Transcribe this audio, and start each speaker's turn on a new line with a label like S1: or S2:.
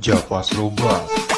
S1: Japas Robas